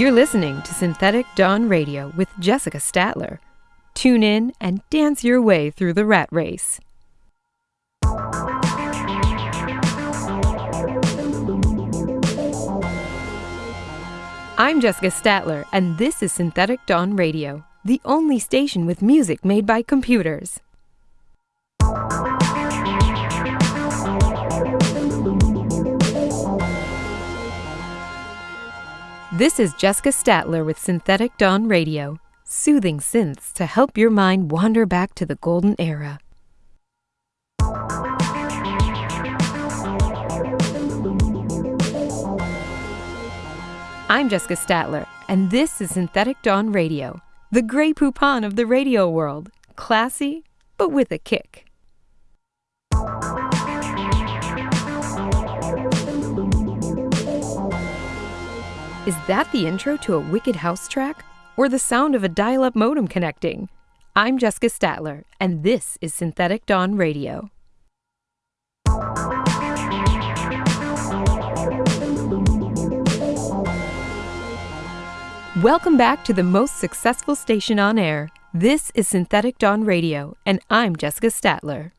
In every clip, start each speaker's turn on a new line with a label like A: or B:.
A: You're listening to Synthetic Dawn Radio with Jessica Statler. Tune in and dance your way through the rat race. I'm Jessica Statler, and this is Synthetic Dawn Radio, the only station with music made by computers. This is Jessica Statler with Synthetic Dawn Radio, soothing synths to help your mind wander back to the golden era. I'm Jessica Statler, and this is Synthetic Dawn Radio, the Grey Poupon of the radio world. Classy, but with a kick. Is that the intro to a wicked house track? Or the sound of a dial up modem connecting? I'm Jessica Statler, and this is Synthetic Dawn Radio. Welcome back to the most successful station on air. This is Synthetic Dawn Radio, and I'm Jessica Statler.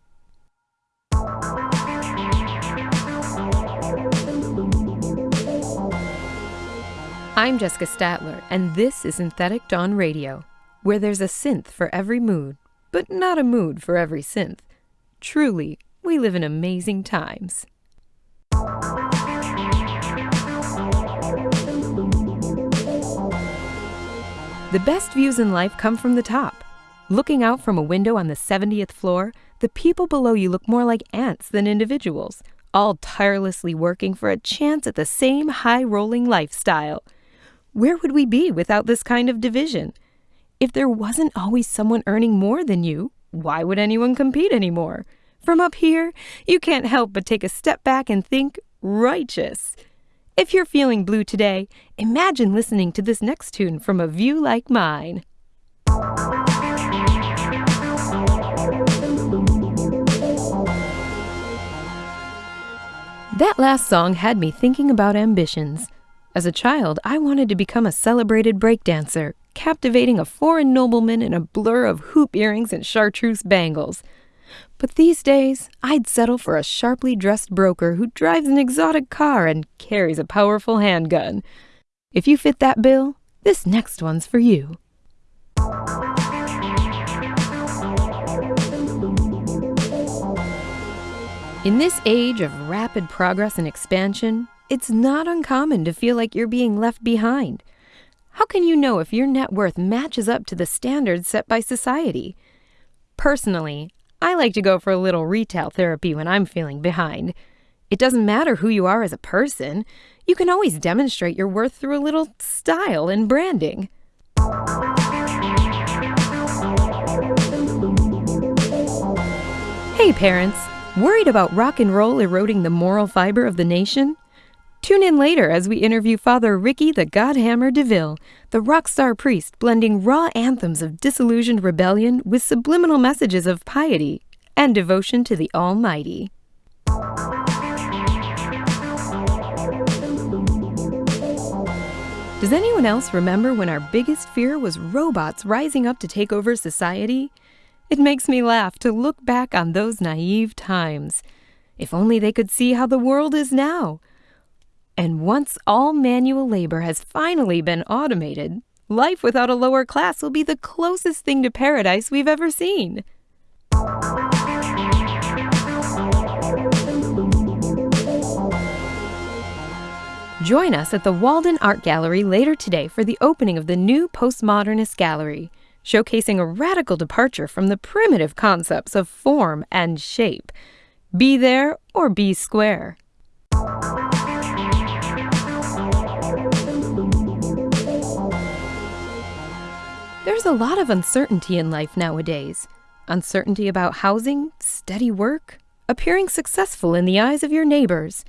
A: I'm Jessica Statler, and this is Synthetic Dawn Radio, where there's a synth for every mood, but not a mood for every synth. Truly, we live in amazing times. The best views in life come from the top. Looking out from a window on the 70th floor, the people below you look more like ants than individuals, all tirelessly working for a chance at the same high rolling lifestyle. Where would we be without this kind of division? If there wasn't always someone earning more than you, why would anyone compete anymore? From up here, you can't help but take a step back and think righteous. If you're feeling blue today, imagine listening to this next tune from a view like mine. That last song had me thinking about ambitions. As a child, I wanted to become a celebrated breakdancer, captivating a foreign nobleman in a blur of hoop earrings and chartreuse bangles. But these days, I'd settle for a sharply dressed broker who drives an exotic car and carries a powerful handgun. If you fit that bill, this next one's for you. In this age of rapid progress and expansion, it's not uncommon to feel like you're being left behind. How can you know if your net worth matches up to the standards set by society? Personally, I like to go for a little retail therapy when I'm feeling behind. It doesn't matter who you are as a person, you can always demonstrate your worth through a little style and branding. Hey, parents! Worried about rock and roll eroding the moral fiber of the nation? Tune in later as we interview Father Ricky the Godhammer DeVille, the rock star priest blending raw anthems of disillusioned rebellion with subliminal messages of piety and devotion to the Almighty. Does anyone else remember when our biggest fear was robots rising up to take over society? It makes me laugh to look back on those naive times. If only they could see how the world is now. And once all manual labor has finally been automated, life without a lower class will be the closest thing to paradise we've ever seen. Join us at the Walden Art Gallery later today for the opening of the new Postmodernist Gallery showcasing a radical departure from the primitive concepts of form and shape. Be there or be square. There's a lot of uncertainty in life nowadays. Uncertainty about housing, steady work, appearing successful in the eyes of your neighbors.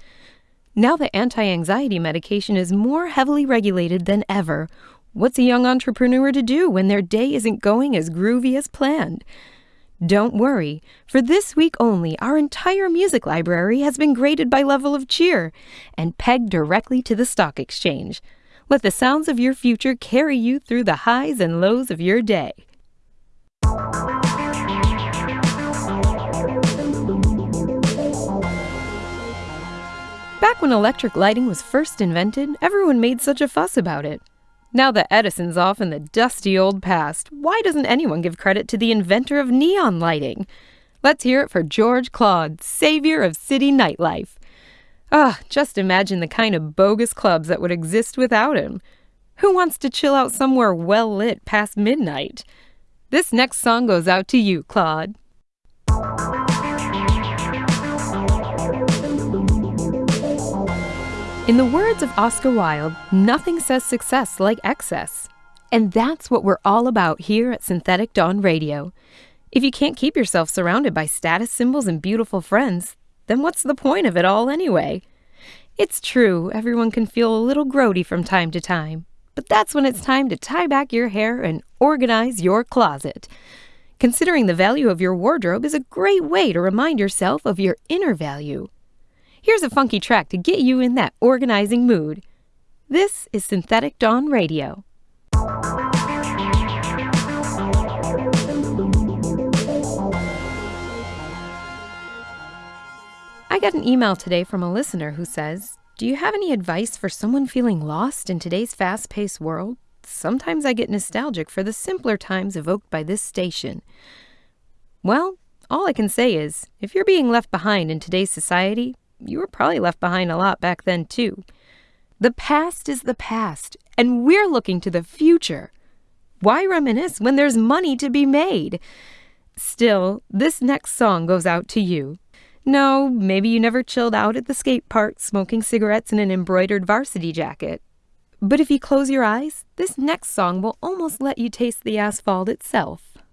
A: Now that anti anxiety medication is more heavily regulated than ever, What's a young entrepreneur to do when their day isn't going as groovy as planned? Don't worry, for this week only, our entire music library has been graded by level of cheer and pegged directly to the stock exchange. Let the sounds of your future carry you through the highs and lows of your day. Back when electric lighting was first invented, everyone made such a fuss about it. Now that Edison's off in the dusty old past, why doesn't anyone give credit to the inventor of neon lighting? Let's hear it for George Claude, savior of city nightlife. Ah, just imagine the kind of bogus clubs that would exist without him. Who wants to chill out somewhere well lit past midnight? This next song goes out to you, Claude. In the words of Oscar Wilde, nothing says success like excess. And that's what we're all about here at Synthetic Dawn Radio. If you can't keep yourself surrounded by status symbols and beautiful friends, then what's the point of it all anyway? It's true, everyone can feel a little grody from time to time, but that's when it's time to tie back your hair and organize your closet. Considering the value of your wardrobe is a great way to remind yourself of your inner value. Here's a funky track to get you in that organizing mood. This is Synthetic Dawn Radio. I got an email today from a listener who says, Do you have any advice for someone feeling lost in today's fast paced world? Sometimes I get nostalgic for the simpler times evoked by this station. Well, all I can say is, if you're being left behind in today's society, you were probably left behind a lot back then, too. The past is the past, and we're looking to the future. Why reminisce when there's money to be made? Still, this next song goes out to you. No, maybe you never chilled out at the skate park smoking cigarettes in an embroidered varsity jacket. But if you close your eyes, this next song will almost let you taste the asphalt itself.